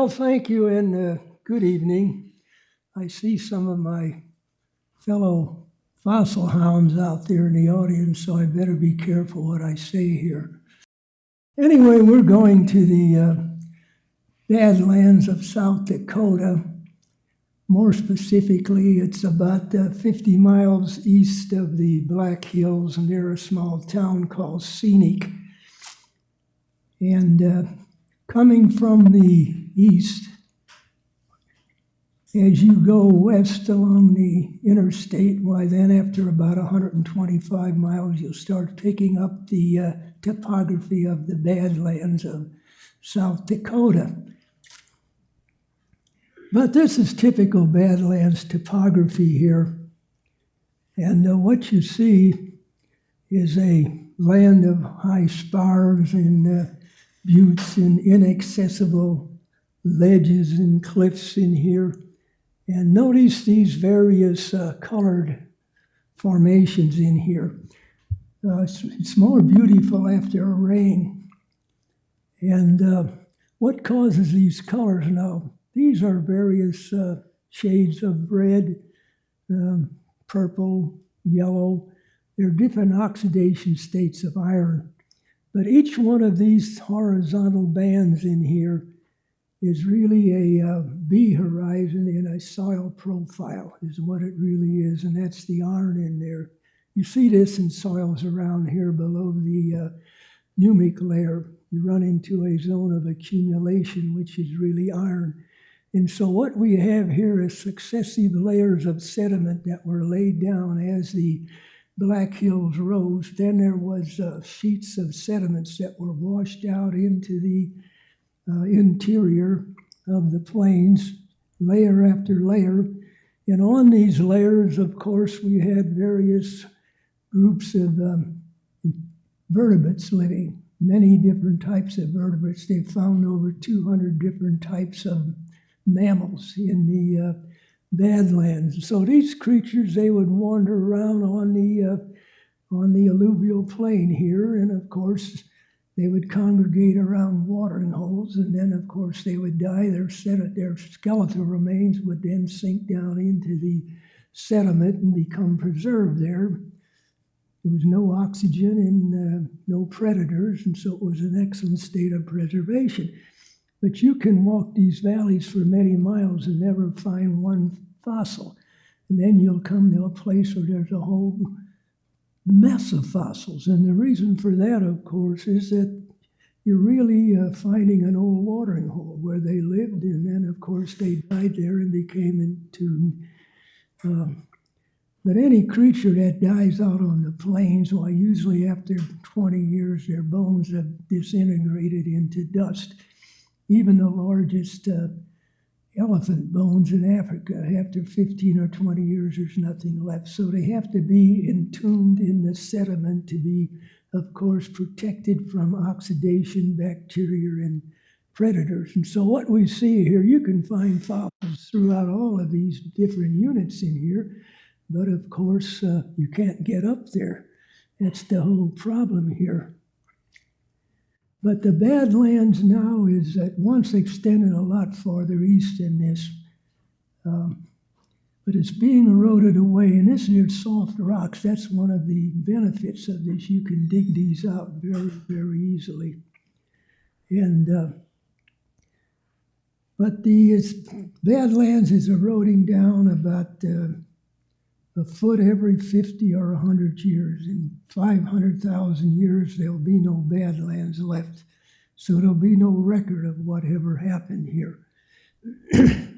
Well, thank you and uh, good evening. I see some of my fellow fossil hounds out there in the audience, so I better be careful what I say here. Anyway, we're going to the uh, Badlands of South Dakota. More specifically, it's about uh, 50 miles east of the Black Hills near a small town called Scenic. And uh, coming from the east, as you go west along the interstate, why then after about 125 miles, you'll start picking up the uh, topography of the Badlands of South Dakota. But this is typical Badlands topography here. And uh, what you see is a land of high spars and uh, buttes and inaccessible ledges and cliffs in here. And notice these various uh, colored formations in here. Uh, it's, it's, more beautiful after a rain. And uh, what causes these colors now? These are various uh, shades of red, um, purple, yellow. They're different oxidation states of iron. But each one of these horizontal bands in here is really a uh, B horizon in a soil profile, is what it really is, and that's the iron in there. You see this in soils around here below the uh, humic layer. You run into a zone of accumulation, which is really iron. And so what we have here is successive layers of sediment that were laid down as the Black Hills rose. Then there was uh, sheets of sediments that were washed out into the uh, interior of the plains, layer after layer. And on these layers, of course, we had various groups of um, vertebrates living, many different types of vertebrates. They found over 200 different types of mammals in the uh, Badlands. So these creatures, they would wander around on the uh, on the alluvial plain here, and of course, they would congregate around watering holes, and then, of course, they would die. Their, their skeletal remains would then sink down into the sediment and become preserved there. There was no oxygen and uh, no predators, and so it was an excellent state of preservation. But you can walk these valleys for many miles and never find one fossil. And then you'll come to a place where there's a whole mess of fossils. And the reason for that, of course, is that you're really uh, finding an old watering hole where they lived, and then, of course, they died there and became entombed. Um, but any creature that dies out on the plains, well, usually after 20 years, their bones have disintegrated into dust even the largest uh, elephant bones in Africa, after 15 or 20 years, there's nothing left. So they have to be entombed in the sediment to be, of course, protected from oxidation, bacteria, and predators. And so what we see here, you can find fossils throughout all of these different units in here, but of course, uh, you can't get up there. That's the whole problem here. But the Badlands now is at once extended a lot farther east than this. Um, but it's being eroded away. And this here soft rocks, that's one of the benefits of this. You can dig these out very, very easily. And uh, but the Badlands is eroding down about uh, a foot every 50 or 100 years. In 500,000 years, there'll be no badlands left. So there'll be no record of whatever happened here.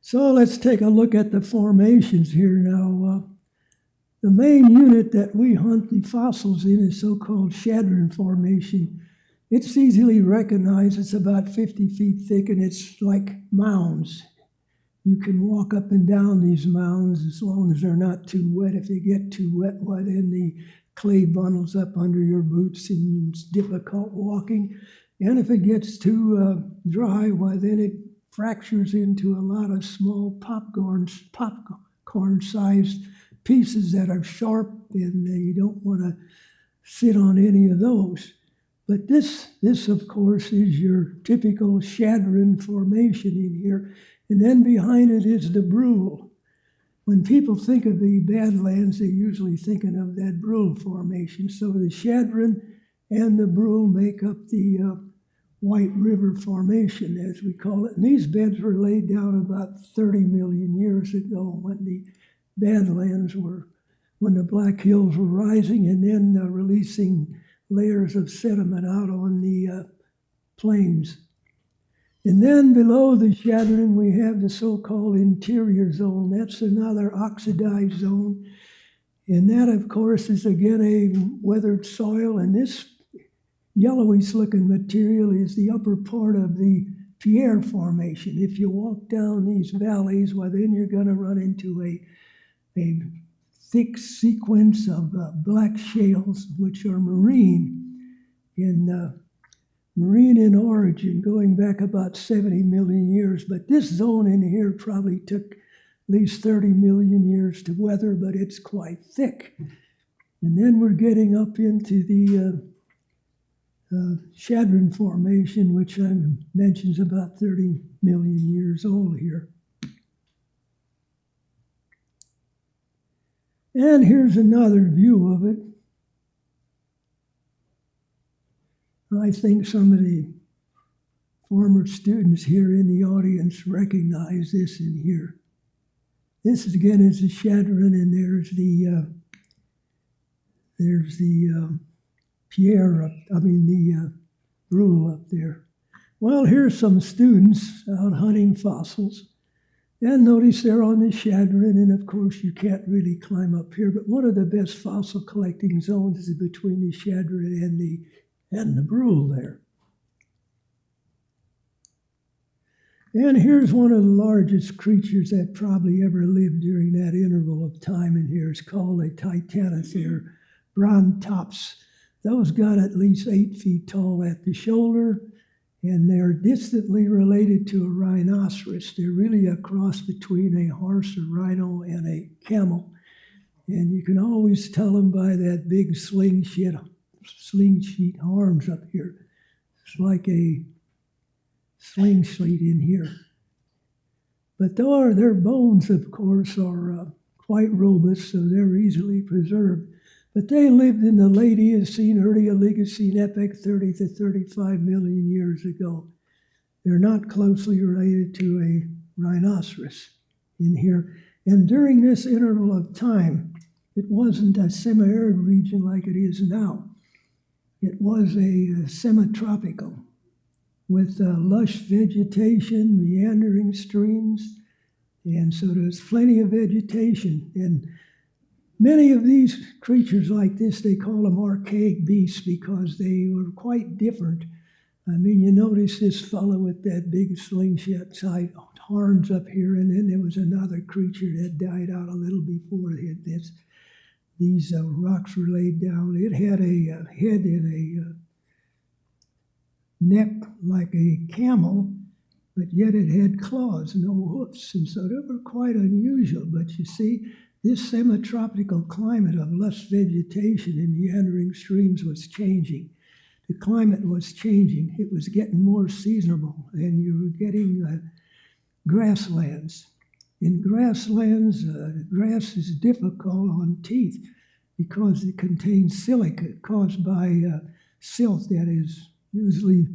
so let's take a look at the formations here now. Uh, the main unit that we hunt the fossils in is so-called Chadron Formation. It's easily recognized. It's about 50 feet thick and it's like mounds you can walk up and down these mounds as long as they're not too wet. If they get too wet, why then the clay bundles up under your boots and it's difficult walking. And if it gets too uh, dry, why then it fractures into a lot of small popcorn popcorn sized pieces that are sharp and you don't want to sit on any of those. But this, this of course, is your typical Chadron formation in here. And then behind it is the Brule. When people think of the Badlands, they're usually thinking of that Brule formation. So the Chadron and the Brule make up the uh, White River Formation, as we call it. And these beds were laid down about 30 million years ago when the Badlands were, when the Black Hills were rising and then uh, releasing layers of sediment out on the uh, plains. And then below the Chadron, we have the so-called interior zone. That's another oxidized zone. And that, of course, is again a weathered soil. And this yellowish looking material is the upper part of the Pierre Formation. If you walk down these valleys, well, then you're going to run into a, a thick sequence of uh, black shales, which are marine in uh, marine in origin, going back about 70 million years. But this zone in here probably took at least 30 million years to weather, but it's quite thick. And then we're getting up into the uh, uh, Chadron Formation, which I mentioned is about 30 million years old here. And here's another view of it. I think some of the former students here in the audience recognize this in here. This is again is the Chadron, and there's the uh, there's the um, Pierre up, I mean the uh, Brule up there. Well, here's some students out hunting fossils. And notice they're on the Chadron, and of course you can't really climb up here, but one of the best fossil collecting zones is between the Chadron and the and the Brule there. And here's one of the largest creatures that probably ever lived during that interval of time in here. It's called a Titanotheres brontops. Those got at least eight feet tall at the shoulder, and they're distantly related to a rhinoceros. They're really a cross between a horse, a rhino, and a camel. And you can always tell them by that big slingshot sling sheet arms up here. It's like a sling sheet in here. But their, their bones, of course, are uh, quite robust, so they're easily preserved. But they lived in the late Eocene, early Oligocene epoch, 30 to 35 million years ago. They're not closely related to a rhinoceros in here. And during this interval of time, it wasn't a semi arid region like it is now. It was a uh, semi-tropical with uh, lush vegetation, meandering streams, and so there's plenty of vegetation. And many of these creatures like this, they call them archaic beasts because they were quite different. I mean, you notice this fellow with that big slingshot side horns up here, and then there was another creature that died out a little before this these uh, rocks were laid down. It had a uh, head and a uh, neck like a camel, but yet it had claws, no hoofs, and so they were quite unusual. But you see, this semi-tropical climate of lush vegetation and meandering streams was changing. The climate was changing. It was getting more seasonable, and you were getting uh, grasslands. In grasslands, uh, grass is difficult on teeth because it contains silica caused by uh, silt that is usually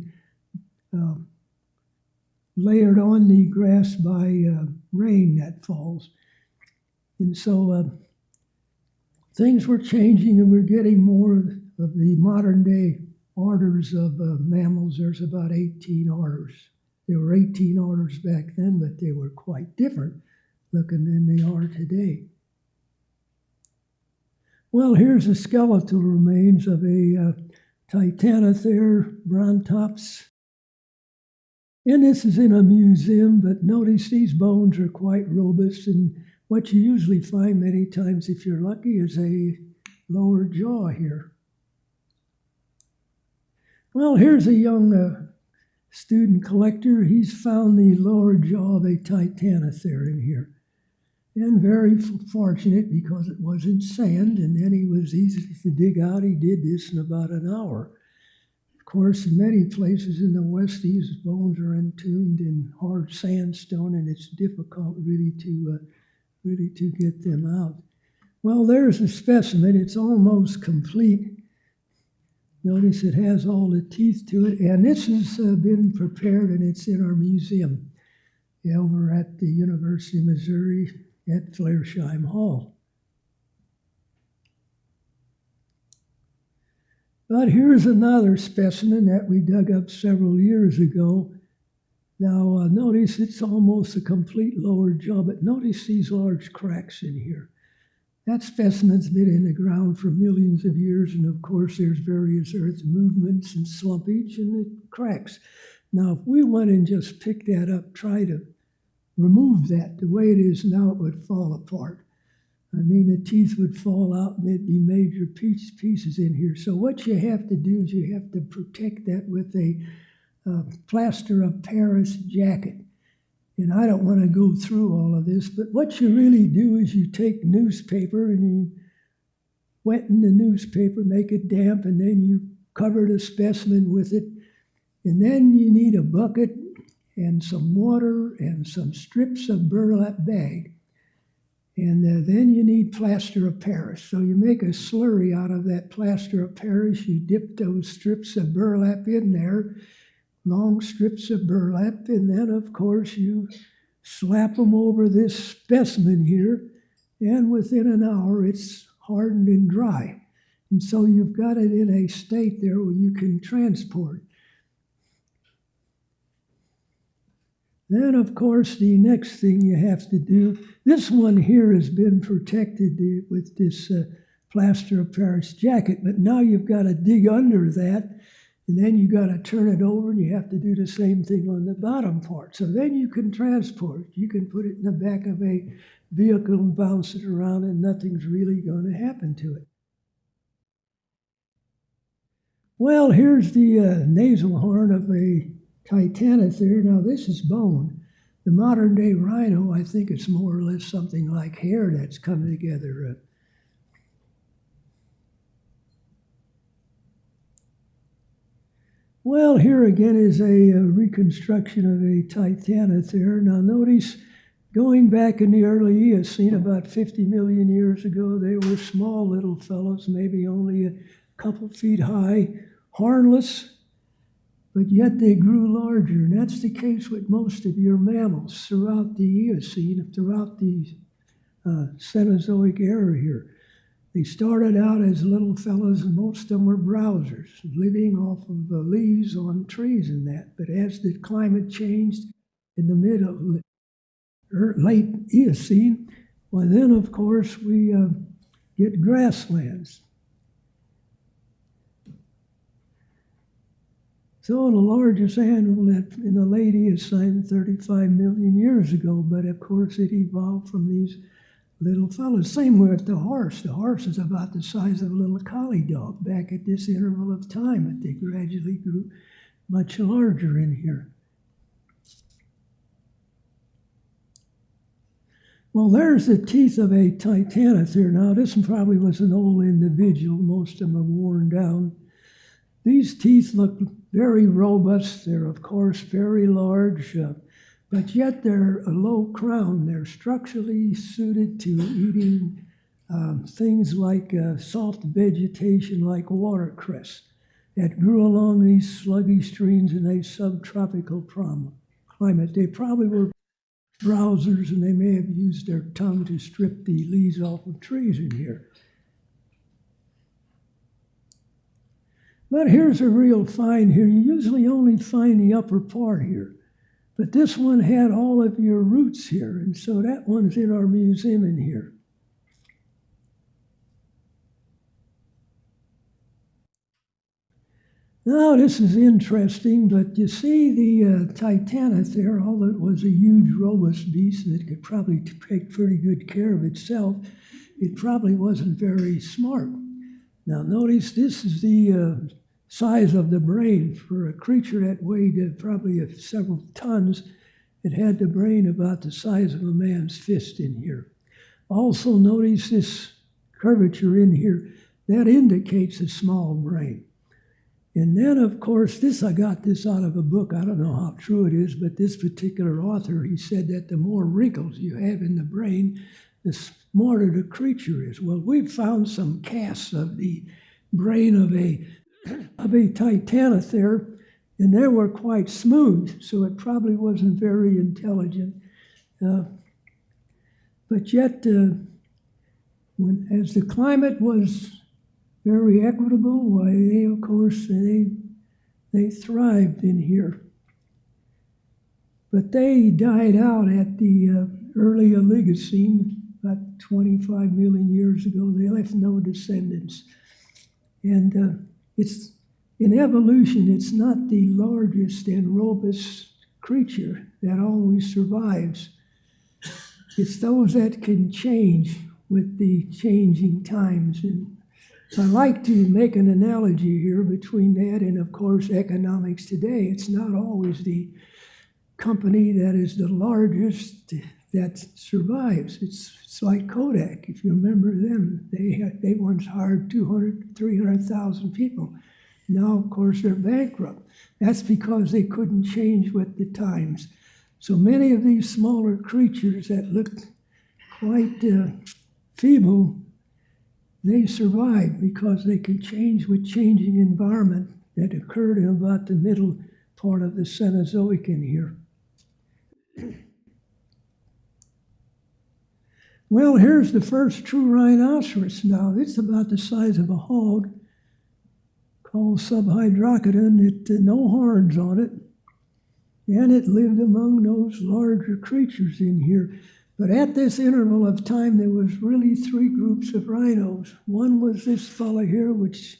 uh, layered on the grass by uh, rain that falls. And so uh, things were changing and we're getting more of the modern day orders of uh, mammals. There's about 18 orders. There were 18 orders back then, but they were quite different looking than they are today. Well, here's the skeletal remains of a uh, brontops. And this is in a museum, but notice these bones are quite robust. And what you usually find many times, if you're lucky, is a lower jaw here. Well, here's a young uh, student collector. He's found the lower jaw of a Titanotheres in here and very fortunate because it wasn't sand and then he was easy to dig out. He did this in about an hour. Of course, in many places in the West, these bones are entombed in hard sandstone, and it's difficult really to uh, really to get them out. Well, there's a specimen. It's almost complete. Notice it has all the teeth to it, and this has uh, been prepared, and it's in our museum over at the University of Missouri at Flarsheim Hall. But here's another specimen that we dug up several years ago. Now, uh, notice it's almost a complete lower jaw, but notice these large cracks in here. That specimen's been in the ground for millions of years, and of course, there's various earth movements and slumpage, and cracks. Now, if we went and just picked that up, try to remove that the way it is now, it would fall apart. I mean, the teeth would fall out and there'd be major piece, pieces in here. So what you have to do is you have to protect that with a uh, plaster of Paris jacket. And I don't want to go through all of this, but what you really do is you take newspaper and you wetten the newspaper, make it damp, and then you cover the specimen with it. And then you need a bucket and some water and some strips of burlap bag. And uh, then you need plaster of Paris. So you make a slurry out of that plaster of Paris. You dip those strips of burlap in there, long strips of burlap, and then, of course, you slap them over this specimen here, and within an hour it's hardened and dry. And so you've got it in a state there where you can transport. Then, of course, the next thing you have to do, this one here has been protected with this uh, plaster of Paris jacket, but now you've got to dig under that, and then you've got to turn it over, and you have to do the same thing on the bottom part. So then you can transport. You can put it in the back of a vehicle and bounce it around, and nothing's really going to happen to it. Well, here's the uh, nasal horn of a Titanotheres. Now, this is bone. The modern day rhino, I think it's more or less something like hair that's come together. Uh, well, here again is a, a reconstruction of a Titanotheres. Now, notice going back in the early Eocene, about 50 million years ago, they were small little fellows, maybe only a couple feet high, hornless, but yet they grew larger. And that's the case with most of your mammals throughout the Eocene, throughout the uh, Cenozoic era here. They started out as little fellows, and most of them were browsers, living off of the leaves on trees and that. But as the climate changed in the mid of er, late Eocene, well, then of course we uh, get grasslands. So the largest animal that in the late Eocene 35 million years ago, but of course it evolved from these little fellows. Same with the horse. The horse is about the size of a little collie dog back at this interval of time, but they gradually grew much larger in here. Well, there's the teeth of a titanotheres. Now, this probably was an old individual. Most of them are worn down. These teeth look very robust. They're, of course, very large, uh, but yet they're a low crown. They're structurally suited to eating um, things like uh, soft vegetation like watercress that grew along these sluggy streams in a subtropical climate. They probably were browsers and they may have used their tongue to strip the leaves off of trees in here. But here's a real find here. You usually only find the upper part here. But this one had all of your roots here, and so that one's in our museum in here. Now, this is interesting, but you see the uh, there. although it was a huge, robust beast it could probably take pretty good care of itself, it probably wasn't very smart. Now, notice this is the uh, size of the brain for a creature that weighed uh, probably several tons. It had the brain about the size of a man's fist in here. Also, notice this curvature in here. That indicates a small brain. And then, of course, this I got this out of a book. I don't know how true it is, but this particular author he said that the more wrinkles you have in the brain, the smarter the creature is. Well, we've found some casts of the brain of a of a titanothere, and they were quite smooth, so it probably wasn't very intelligent. Uh, but yet, uh, when as the climate was very equitable. Why, they, of course, they, they thrived in here. But they died out at the uh, early Oligocene, about 25 million years ago. They left no descendants. And uh, it's in evolution, it's not the largest and robust creature that always survives. It's those that can change with the changing times and I like to make an analogy here between that and, of course, economics today. It's not always the company that is the largest that survives. It's, it's like Kodak, if you remember them. They, had, they once hired 200, 300,000 people. Now, of course, they're bankrupt. That's because they couldn't change with the times. So many of these smaller creatures that look quite uh, feeble they survived because they could change with changing environment that occurred in about the middle part of the Cenozoic in here. Well, here's the first true rhinoceros now. It's about the size of a hog, called Subhyracodon. It had no horns on it, and it lived among those larger creatures in here. But at this interval of time, there was really three groups of rhinos. One was this fellow here, which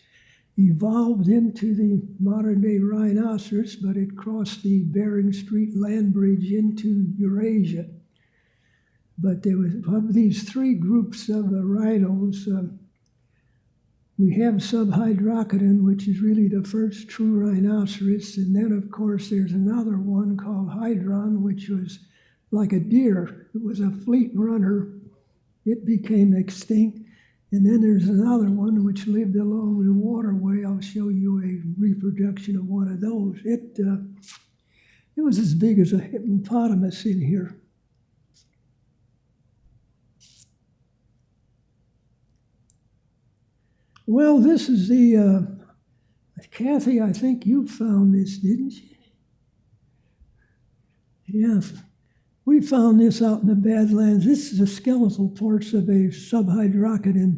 evolved into the modern day rhinoceros, but it crossed the Bering Strait land bridge into Eurasia. But there was of these three groups of uh, rhinos, uh, we have Subhyracodon, which is really the first true rhinoceros, and then of course there's another one called Hydron, which was like a deer. It was a fleet runner. It became extinct. And then there's another one which lived along the waterway. I'll show you a reproduction of one of those. It, uh, it was as big as a hippopotamus in here. Well, this is the, uh, Kathy, I think you found this, didn't you? Yeah, we found this out in the Badlands. This is the skeletal parts of a subhyracodon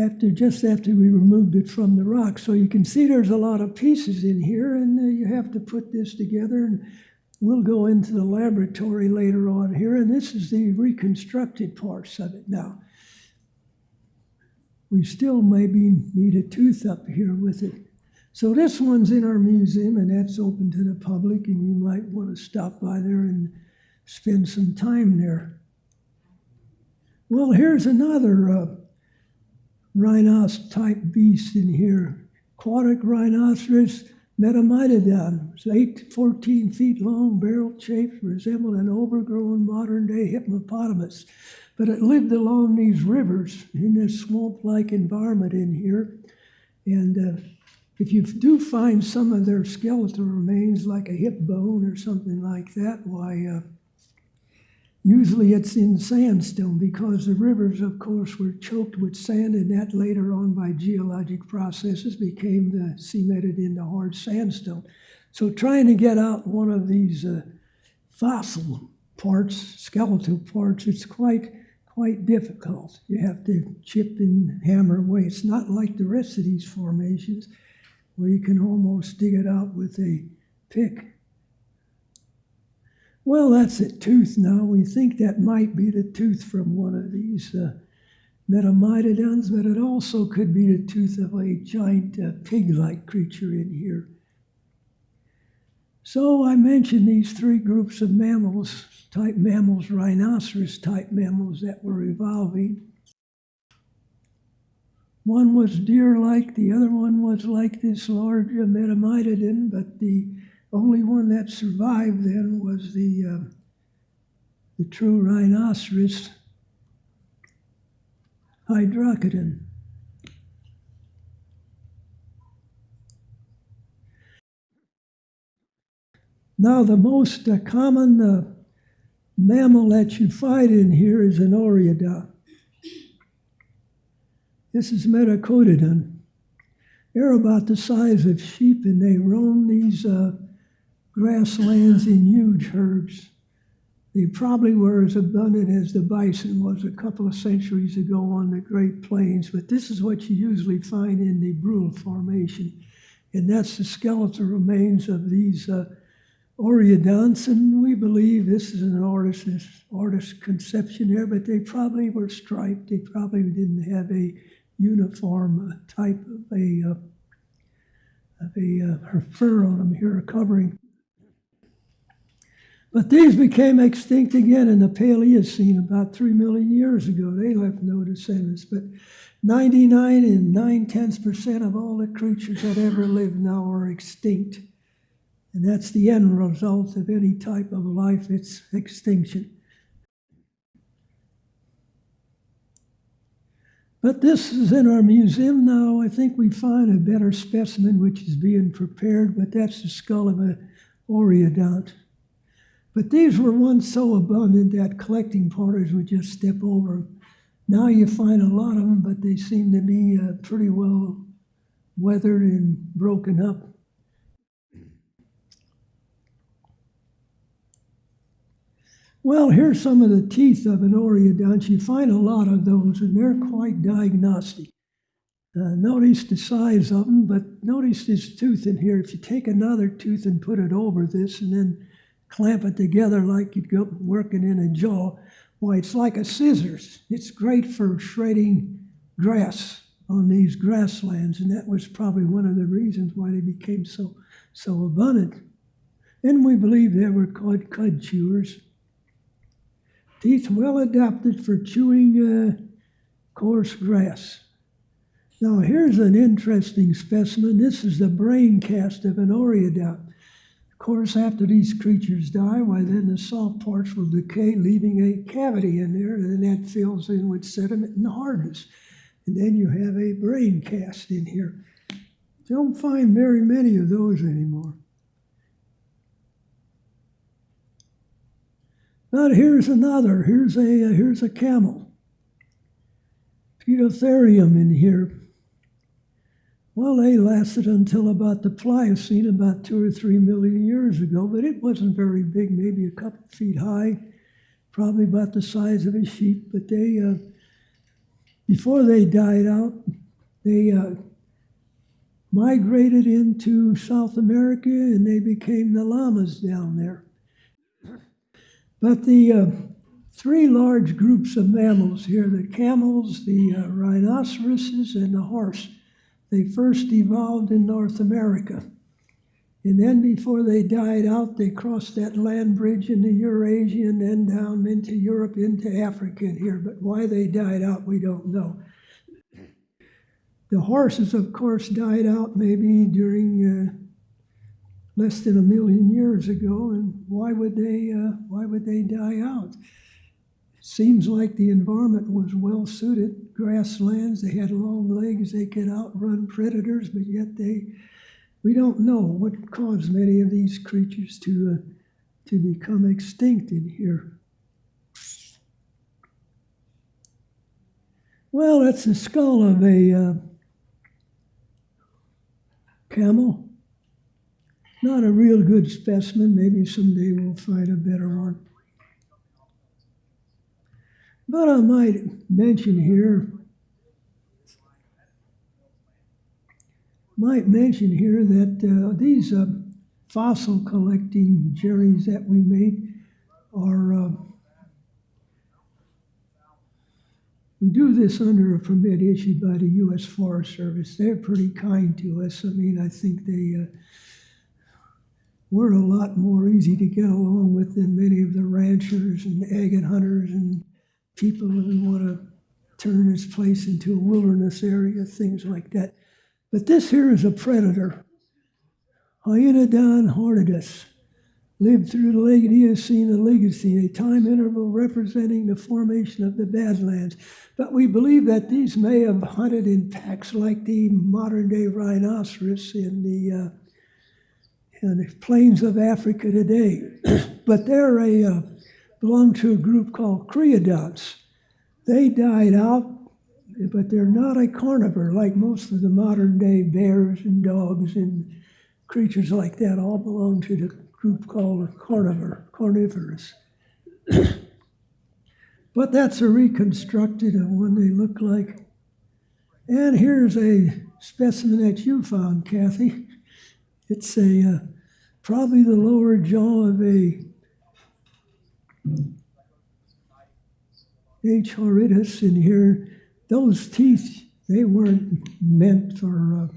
after just after we removed it from the rock. So you can see there's a lot of pieces in here, and uh, you have to put this together. And we'll go into the laboratory later on here, and this is the reconstructed parts of it now. We still maybe need a tooth up here with it. So this one's in our museum, and that's open to the public, and you might want to stop by there and spend some time there. Well, here's another uh, type beast in here. Aquatic rhinoceros metamynodon. It's 8 14 feet long, barrel shaped, resembled an overgrown modern day hippopotamus. But it lived along these rivers in this swamp like environment in here. And uh, if you do find some of their skeletal remains, like a hip bone or something like that, why, uh, Usually it's in sandstone because the rivers, of course, were choked with sand, and that later on by geologic processes became cemented into hard sandstone. So trying to get out one of these uh, fossil parts, skeletal parts, it's quite quite difficult. You have to chip and hammer away. It's not like the rest of these formations where you can almost dig it out with a pick. Well, that's a tooth now. We think that might be the tooth from one of these uh, metamynodons, but it also could be the tooth of a giant uh, pig-like creature in here. So I mentioned these three groups of mammals, type mammals, rhinoceros type mammals that were evolving. One was deer-like, the other one was like this large metamynodon, but the only one that survived then was the, uh, the true rhinoceros, Hyracodon. Now, the most uh, common uh, mammal that you find in here is an oreodont. This is Merycoidodon. They're about the size of sheep and they roam these uh, grasslands in huge herds. They probably were as abundant as the bison was a couple of centuries ago on the Great Plains, but this is what you usually find in the Brule Formation. And that's the skeletal remains of these uh, oreodonts, and we believe this is an artist's, artist's conception here, but they probably were striped. They probably didn't have a uniform uh, type of a, uh, of a uh, fur on them here, a covering. But these became extinct again in the Paleocene about three million years ago. They left no descendants, but 99 and 9 tenths percent of all the creatures that ever lived now are extinct. And that's the end result of any type of life, it's extinction. But this is in our museum now. I think we find a better specimen which is being prepared, but that's the skull of an oreodont. But these were once so abundant that collecting parties would just step over them. Now you find a lot of them, but they seem to be uh, pretty well weathered and broken up. Well, here's some of the teeth of an oreodont. You find a lot of those, and they're quite diagnostic. Uh, notice the size of them, but notice this tooth in here. If you take another tooth and put it over this and then clamp it together like you'd go working in a jaw, why, it's like a scissors. It's great for shredding grass on these grasslands, and that was probably one of the reasons why they became so, so abundant. And we believe they were called cud chewers. Teeth well adapted for chewing uh, coarse grass. Now, here's an interesting specimen. This is the brain cast of an oreodont. Of course, after these creatures die, why then the soft parts will decay, leaving a cavity in there, and that fills in with sediment and hardness. And then you have a brain cast in here. Don't find very many of those anymore. But here's another. Here's a uh, here's a camel. Poebrotherium in here. Well, they lasted until about the Pliocene, about two or three million years ago, but it wasn't very big, maybe a couple feet high, probably about the size of a sheep. But they, uh, before they died out, they uh, migrated into South America and they became the llamas down there. But the uh, three large groups of mammals here the camels, the uh, rhinoceroses, and the horse they first evolved in North America. And then before they died out, they crossed that land bridge into Eurasia and then down into Europe, into Africa and here. But why they died out, we don't know. The horses, of course, died out maybe during uh, less than a million years ago, and why would they? Uh, why would they die out? Seems like the environment was well suited. Grasslands, they had long legs, they could outrun predators, but yet they. We don't know what caused many of these creatures to uh, to become extinct in here. Well, that's the skull of a uh, camel. Not a real good specimen. Maybe someday we'll find a better one. But I might mention here, might mention here that uh, these uh, fossil collecting journeys that we make are, uh, we do this under a permit issued by the U.S. Forest Service. They're pretty kind to us. I mean, I think they uh, we're a lot more easy to get along with than many of the ranchers and agate hunters and people who want to turn this place into a wilderness area, things like that. But this here is a predator. Hyaenodon horridus lived through the late Eocene and Oligocene, a time interval representing the formation of the Badlands. But we believe that these may have hunted in packs like the modern day rhinoceros in the uh, and the plains of Africa today. but they're a uh, belong to a group called creodonts. They died out, but they're not a carnivore like most of the modern day bears and dogs and creatures like that. All belong to the group called carnivore, carnivorous. but that's a reconstructed of what they look like. And here's a specimen that you found, Kathy. It's a uh, probably the lower jaw of a H. horridus in here. Those teeth, they weren't meant for, uh,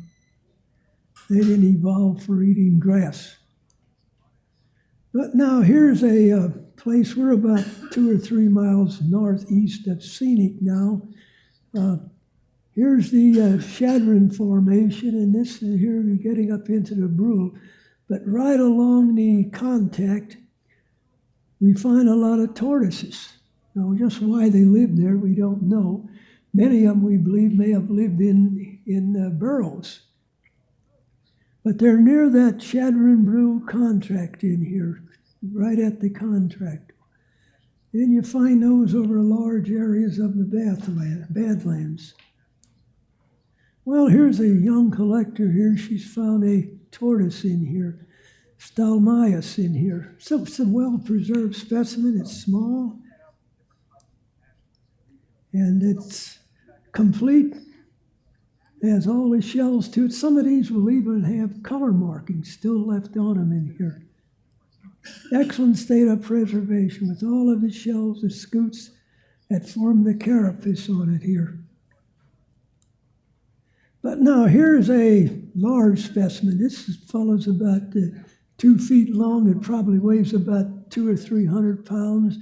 they didn't evolve for eating grass. But now here's a uh, place, we're about two or three miles northeast of Scenic now. Uh, here's the uh, Chadron Formation, and this is here we're getting up into the Brule. But right along the contact, we find a lot of tortoises. Now, just why they lived there, we don't know. Many of them, we believe, may have lived in, in uh, burrows. But they're near that Chadron Brule contract in here, right at the contract. And you find those over large areas of the Badlands. Well, here's a young collector here. She's found a tortoise in here, Stylemys in here. So a well-preserved specimen. It's small, and it's complete. It has all the shells to it. Some of these will even have color markings still left on them in here. Excellent state of preservation with all of the shells, the scutes that form the carapace on it here. But now here's a large specimen. This fellow's about uh, two feet long. It probably weighs about two or three hundred pounds.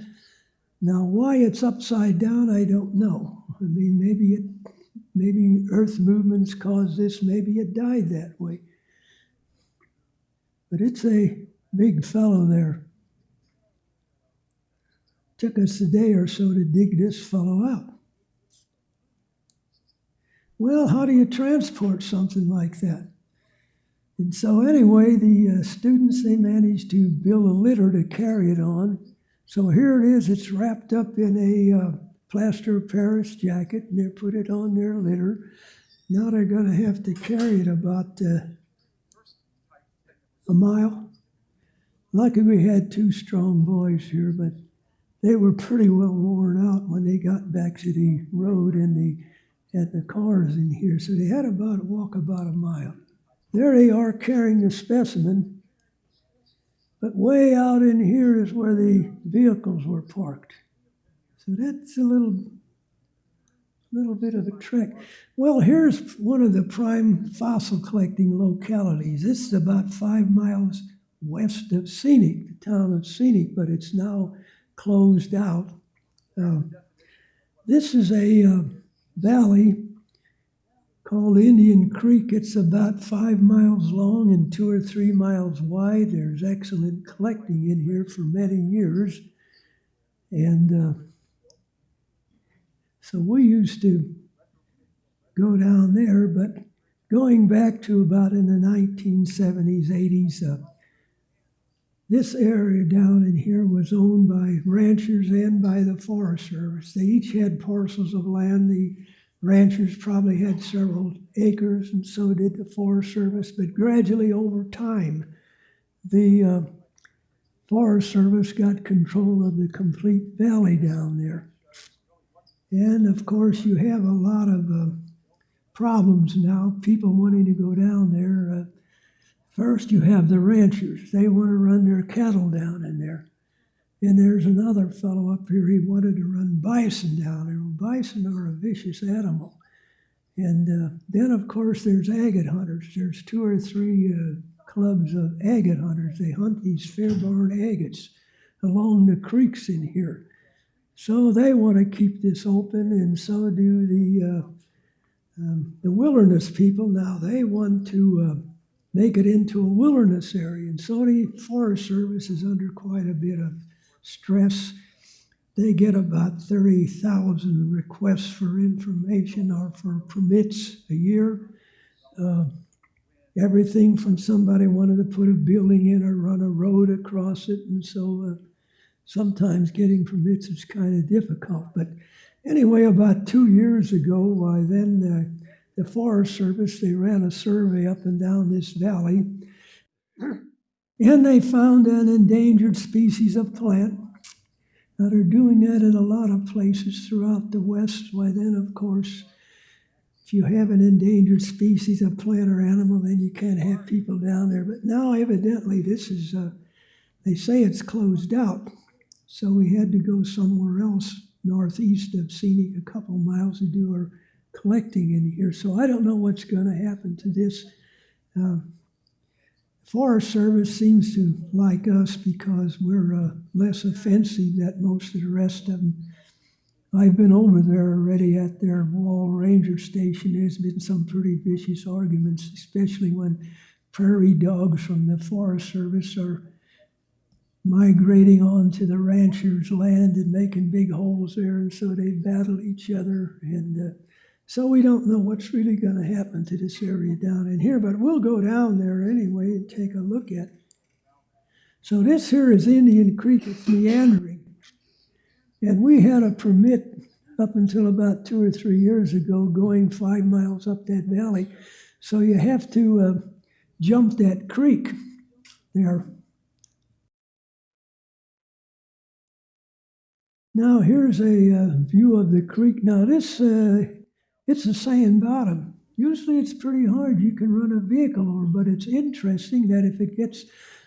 Now, why it's upside down, I don't know. I mean, maybe it, maybe Earth movements caused this. Maybe it died that way. But it's a big fellow there. Took us a day or so to dig this fellow out. Well, how do you transport something like that? And so, anyway, the uh, students they managed to build a litter to carry it on. So here it is. It's wrapped up in a uh, plaster of Paris jacket, and they put it on their litter. Now they're going to have to carry it about uh, a mile. Lucky we had two strong boys here, but they were pretty well worn out when they got back to the road and the at the cars in here. So they had about walk about a mile. There they are carrying the specimen. But way out in here is where the vehicles were parked. So that's a little little bit of a trick. Well, here's one of the prime fossil collecting localities. This is about five miles west of Scenic, the town of Scenic, but it's now closed out. Uh, this is a uh, valley called Indian Creek. It's about five miles long and two or three miles wide. There's excellent collecting in here for many years. And uh, so we used to go down there, but going back to about in the 1970s, 80s, uh, this area down in here was owned by ranchers and by the Forest Service. They each had parcels of land. The ranchers probably had several acres, and so did the Forest Service. But gradually, over time, the uh, Forest Service got control of the complete valley down there. And of course, you have a lot of uh, problems now. People wanting to go down there. Uh, First, you have the ranchers. They want to run their cattle down in there. And there's another fellow up here, he wanted to run bison down there. Bison are a vicious animal. And uh, then, of course, there's agate hunters. There's two or three uh, clubs of agate hunters. They hunt these Fairburn agates along the creeks in here. So they want to keep this open, and so do the uh, um, the wilderness people. Now they want to uh, make it into a wilderness area. And so the Forest Service is under quite a bit of stress. They get about 30,000 requests for information or for permits a year. Uh, everything from somebody wanted to put a building in or run a road across it, and so uh, sometimes getting permits is kind of difficult. But anyway, about two years ago, why then uh, the Forest Service they ran a survey up and down this valley, and they found an endangered species of plant. Now they're doing that in a lot of places throughout the West. Why then, of course, if you have an endangered species of plant or animal, then you can't have people down there. But now, evidently, this is, uh, they say it's closed out. So we had to go somewhere else northeast of Scenic, a couple miles to do our collecting in here. So I don't know what's going to happen to this. Uh, Forest Service seems to like us because we're uh, less offensive than most of the rest of them. I've been over there already at their Wall Ranger Station. There's been some pretty vicious arguments, especially when prairie dogs from the Forest Service are migrating onto the ranchers' land and making big holes there, and so they battle each other. And uh, so we don't know what's really going to happen to this area down in here, but we'll go down there anyway and take a look at it. So this here is Indian Creek. It's meandering. And we had a permit up until about two or three years ago going five miles up that valley. So you have to uh, jump that creek there. Now here's a uh, view of the creek. Now this, uh, it's a sand bottom. Usually it's pretty hard. You can run a vehicle over, but it's interesting that if it gets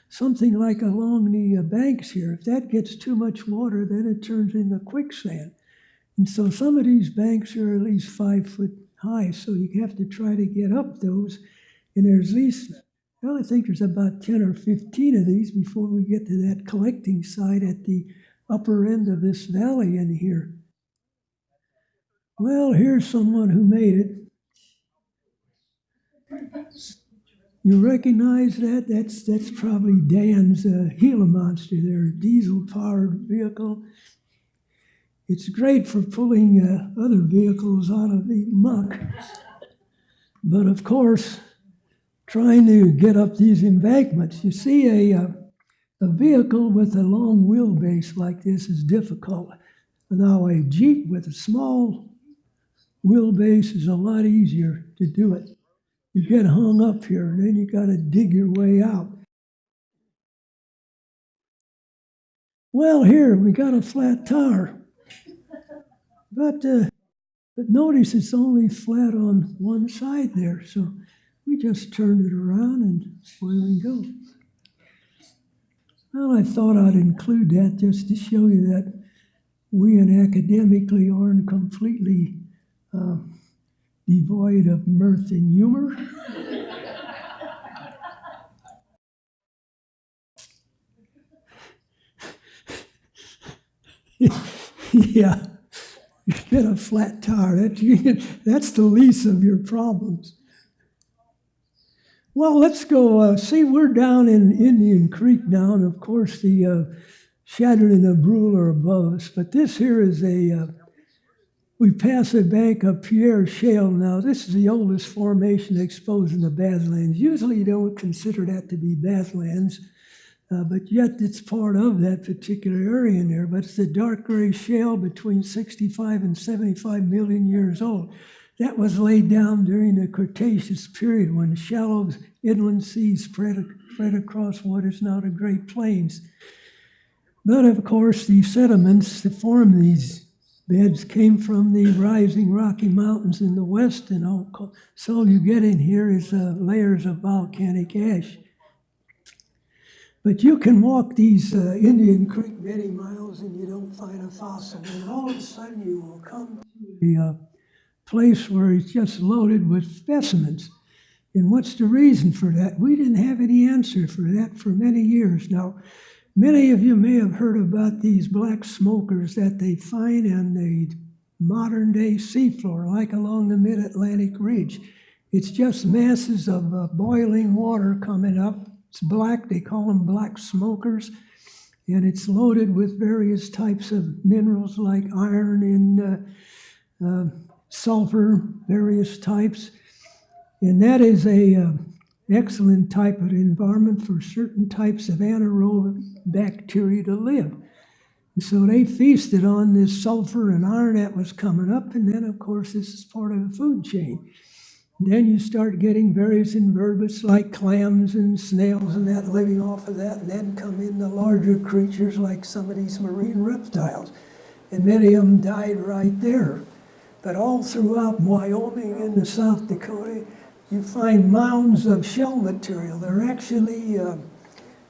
something like along the uh, banks here. If that gets too much water, then it turns into quicksand. And so some of these banks are at least five foot high, so you have to try to get up those. And there's least, well, I think there's about 10 or 15 of these before we get to that collecting site at the upper end of this valley in here. Well, here's someone who made it. You recognize that? That's that's probably Dan's uh, Gila monster there, diesel-powered vehicle. It's great for pulling uh, other vehicles out of the muck, but of course, trying to get up these embankments. You see, a uh, a vehicle with a long wheelbase like this is difficult. Now, a Jeep with a small wheelbase is a lot easier to do it you get hung up here, and then you got to dig your way out. Well, here we got a flat tire, but uh, but notice it's only flat on one side there, so we just turned it around and away we go. Well, I thought I'd include that just to show you that we and academically aren't completely. Uh, devoid of mirth and humor. yeah, you get a flat tire. that's the least of your problems. Well, let's go uh, see. We're down in Indian Creek now, and of course the uh, Chadron and Brule are above us. But this here is a uh, we pass a bank of Pierre Shale now. This is the oldest formation exposed in the Badlands. Usually you don't consider that to be Badlands, uh, but yet it's part of that particular area in there. But it's a dark gray shale between 65 and 75 million years old. That was laid down during the Cretaceous period when shallow inland seas spread, spread across what is now the Great Plains. But of course, the sediments that form these beds came from the rising Rocky Mountains in the west, and all, so you get in here is uh, layers of volcanic ash. But you can walk these uh, Indian Creek many miles and you don't find a fossil, and all of a sudden you will come to a uh, place where it's just loaded with specimens. And what's the reason for that? We didn't have any answer for that for many years. Now, Many of you may have heard about these black smokers that they find in the modern day seafloor, like along the mid Atlantic ridge. It's just masses of uh, boiling water coming up. It's black, they call them black smokers, and it's loaded with various types of minerals like iron and uh, uh, sulfur, various types. And that is a, uh, excellent type of environment for certain types of anaerobic bacteria to live. And so they feasted on this sulfur and iron that was coming up, and then, of course, this is part of the food chain. Then you start getting various invertebrates like clams and snails and that living off of that, and then come in the larger creatures like some of these marine reptiles. And many of them died right there. But all throughout Wyoming and the South Dakota, you find mounds of shell material. They're actually uh,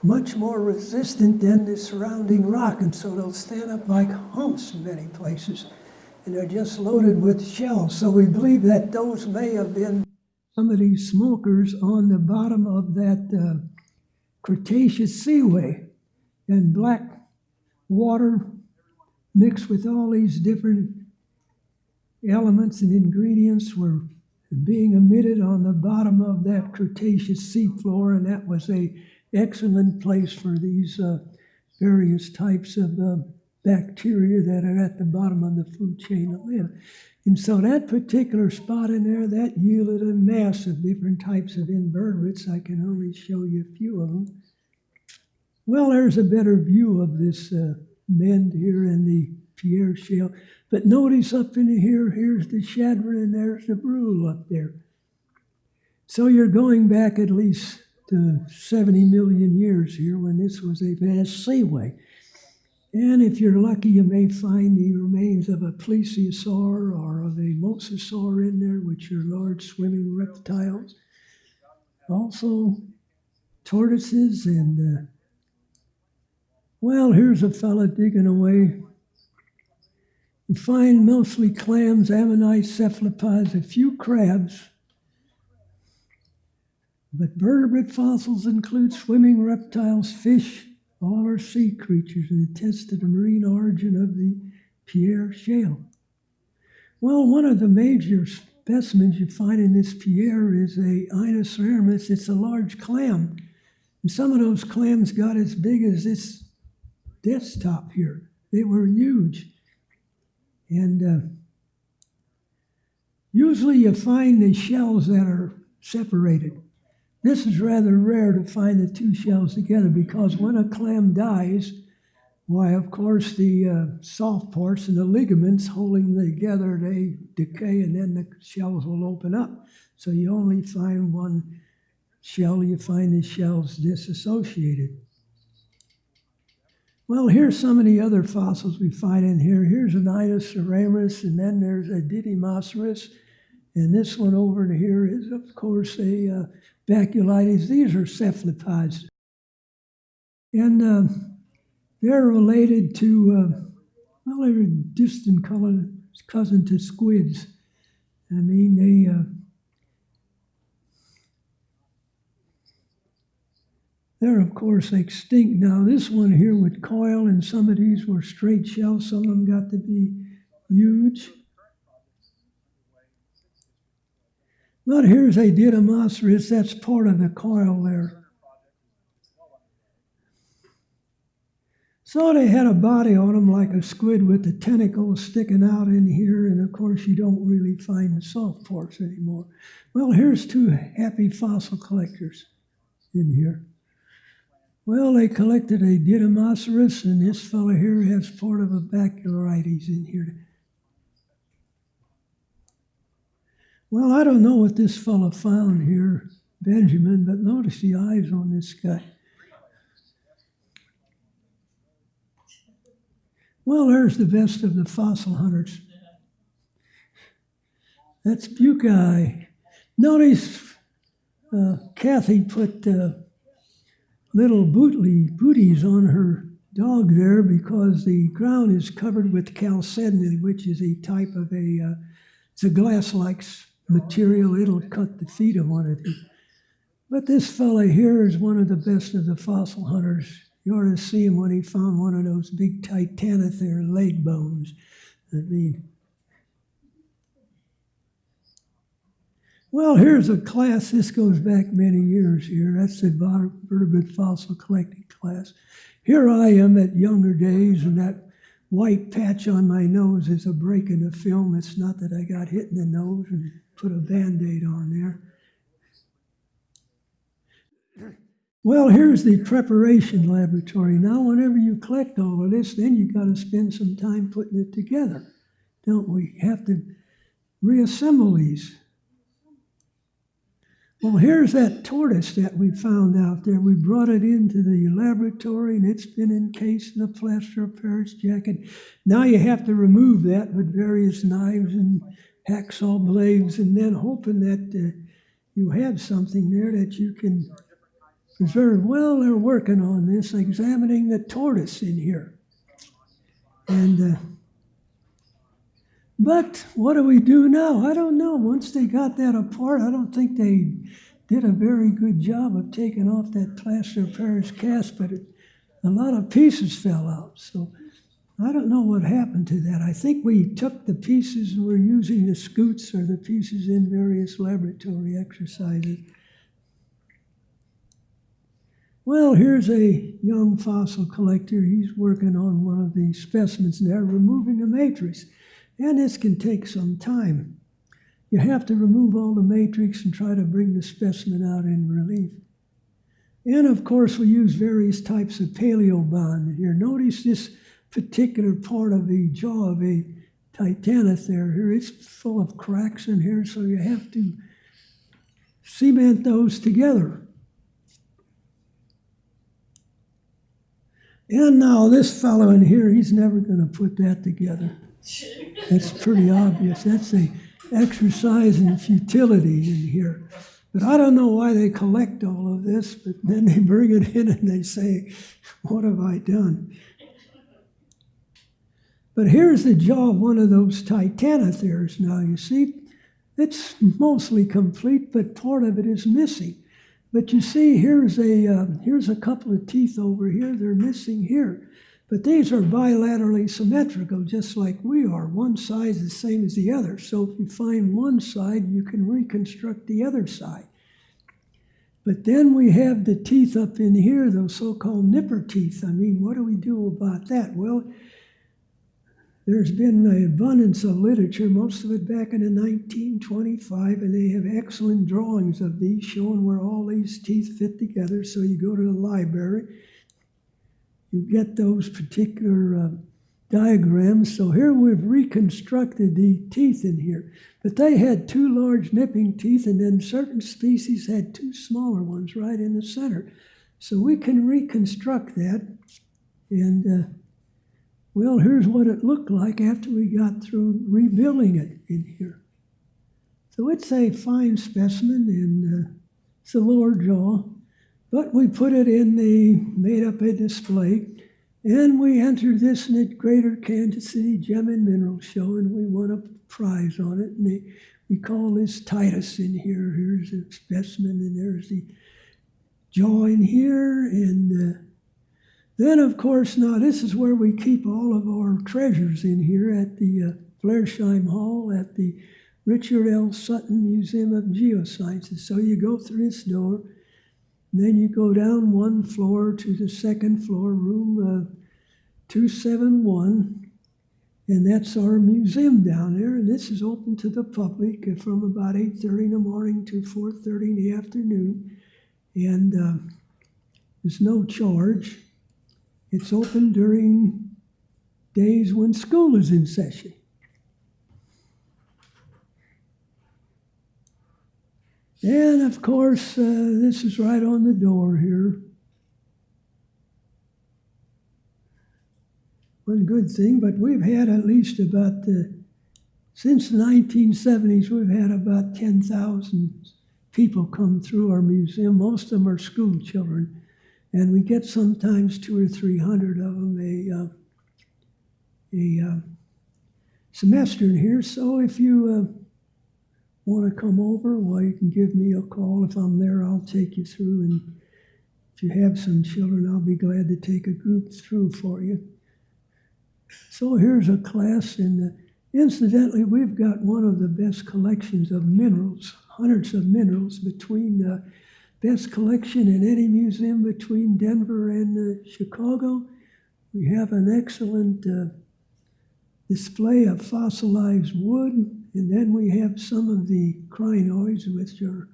much more resistant than the surrounding rock, and so they'll stand up like humps in many places. And they're just loaded with shells. So we believe that those may have been some of these smokers on the bottom of that uh, Cretaceous seaway. And black water mixed with all these different elements and ingredients were being emitted on the bottom of that Cretaceous seafloor, and that was a excellent place for these uh, various types of uh, bacteria that are at the bottom of the food chain live. And so that particular spot in there, that yielded a mass of different types of invertebrates. I can only show you a few of them. Well, there's a better view of this uh, bend here in the Pierre Shale. But notice up in here, here's the Chadron and there's the Brule up there. So you're going back at least to 70 million years here when this was a vast seaway. And if you're lucky, you may find the remains of a plesiosaur or of a mosasaur in there, which are large swimming reptiles. Also, tortoises and, uh, well, here's a fella digging away. You find mostly clams, ammonites, cephalopods, a few crabs. But vertebrate fossils include swimming reptiles, fish, all are sea creatures and attest to the marine origin of the Pierre Shale. Well, one of the major specimens you find in this Pierre is a Inoceramus. It's a large clam. And some of those clams got as big as this desktop here. They were huge. And uh, usually you find the shells that are separated. This is rather rare to find the two shells together because when a clam dies, why, of course, the uh, soft parts and the ligaments holding them together, they decay and then the shells will open up. So you only find one shell, you find the shells disassociated. Well, here's some of the other fossils we find in here. Here's an Inoceramus, and then there's a Didymoceras. And this one over here is, of course, a uh, Baculites. These are cephalopods. And uh, they're related to, uh, well, they're a distant cousin to squids. I mean, they, uh, they're of course extinct now. This one here would coil, and some of these were straight shells. Some of them got to be huge. But here's a Didymoceras, that's part of the coil there. So they had a body on them like a squid with the tentacles sticking out in here, and of course you don't really find the soft parts anymore. Well, here's two happy fossil collectors in here. Well, they collected a Didymoceras, and this fellow here has part of a Baculites in here. Well, I don't know what this fellow found here, Benjamin, but notice the eyes on this guy. Well, there's the best of the fossil hunters. That's Buckeye. Notice uh, Kathy put uh, little bootly booties on her dog there because the ground is covered with chalcedony, which is a type of a, uh, it's a glass-like material, it'll cut the feet of one of these. But this fellow here is one of the best of the fossil hunters. You ought to see him when he found one of those big Titanothere leg bones. I mean, well, here's a class. This goes back many years here. That's the vertebrate fossil collecting class. Here I am at younger days, and that white patch on my nose is a break in the film. It's not that I got hit in the nose and put a band aid on there. Well, here's the preparation laboratory. Now, whenever you collect all of this, then you've got to spend some time putting it together, don't we? Have to reassemble these. Well, here's that tortoise that we found out there. We brought it into the laboratory and it's been encased in a plaster of Paris jacket. Now you have to remove that with various knives and hacksaw blades and then hoping that uh, you have something there that you can preserve. Well, they're working on this, examining the tortoise in here. And, uh, but what do we do now? I don't know. Once they got that apart, I don't think they did a very good job of taking off that plaster of Paris cast, but it, a lot of pieces fell out. So I don't know what happened to that. I think we took the pieces and we're using the scoots or the pieces in various laboratory exercises. Well, here's a young fossil collector. He's working on one of the specimens there, removing the matrix. And this can take some time. You have to remove all the matrix and try to bring the specimen out in relief. And of course, we use various types of paleo bond here. Notice this particular part of the jaw of a titanothere here. It's full of cracks in here, so you have to cement those together. And now this fellow in here, he's never going to put that together. That's pretty obvious. That's a exercise in futility in here. But I don't know why they collect all of this, but then they bring it in and they say, What have I done? But here's the jaw of one of those titanotheres now, you see. It's mostly complete, but part of it is missing. But you see, here's a, uh, here's a couple of teeth over here. They're missing here. But these are bilaterally symmetrical, just like we are. One side is the same as the other. So if you find one side, you can reconstruct the other side. But then we have the teeth up in here, those so-called nipper teeth. I mean, what do we do about that? Well, there's been an abundance of literature, most of it back in the 1925, and they have excellent drawings of these showing where all these teeth fit together. So you go to the library you get those particular uh, diagrams. So here we've reconstructed the teeth in here. But they had two large nipping teeth, and then certain species had two smaller ones right in the center. So we can reconstruct that. And uh, well, here's what it looked like after we got through rebuilding it in here. So it's a fine specimen, and uh, it's a lower jaw. But we put it in the, made up a display, and we entered this in the Greater Kansas City Gem and Mineral Show, and we won a prize on it. And they, we call this Titus in here. Here's a specimen, and there's the jaw in here. And uh, then, of course, now this is where we keep all of our treasures in here at the uh, Flarsheim Hall at the Richard L. Sutton Museum of Geosciences. So you go through this door then you go down one floor to the second floor, room uh, 271, and that's our museum down there. And this is open to the public from about 8.30 in the morning to 4.30 in the afternoon. And uh, there's no charge. It's open during days when school is in session. And of course, uh, this is right on the door here. One good thing, but we've had at least about the, since the 1970s, we've had about 10,000 people come through our museum. Most of them are school children, and we get sometimes two or three hundred of them a, uh, a uh, semester in here. So if you uh, want to come over, well, you can give me a call. If I'm there, I'll take you through. And if you have some children, I'll be glad to take a group through for you. So here's a class, and uh, incidentally, we've got one of the best collections of minerals, hundreds of minerals between the uh, best collection in any museum between Denver and uh, Chicago. We have an excellent uh, display of fossilized wood, and then we have some of the crinoids, which are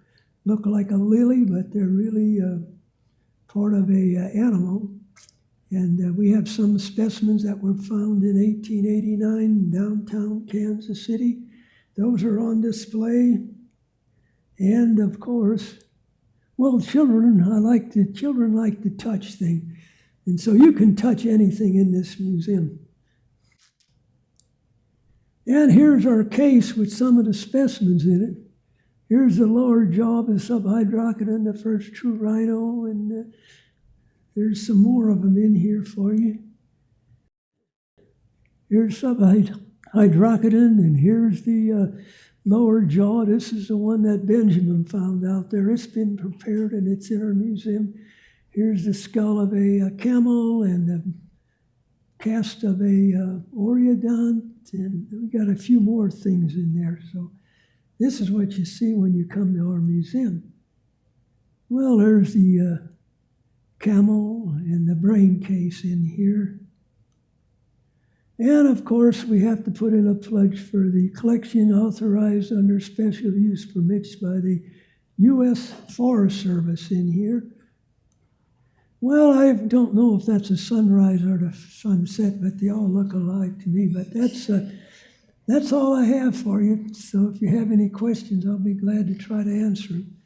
look like a lily, but they're really uh, part of a uh, animal. And uh, we have some specimens that were found in 1889 in downtown Kansas City. Those are on display. And of course, well, children, I like to, children like to touch things. And so you can touch anything in this museum. And here's our case with some of the specimens in it. Here's the lower jaw of the the first true rhino, and uh, there's some more of them in here for you. Here's subhyracodon, and here's the uh, lower jaw. This is the one that Benjamin found out there. It's been prepared and it's in our museum. Here's the skull of a, uh camel and the cast of a uh, and we got a few more things in there. So this is what you see when you come to our museum. Well, there's the uh, camel and the brain case in here. And of course, we have to put in a pledge for the collection authorized under special use permits by the U.S. Forest Service in here. Well, I don't know if that's a sunrise or a sunset, but they all look alike to me. But that's uh, that's all I have for you. So if you have any questions, I'll be glad to try to answer them.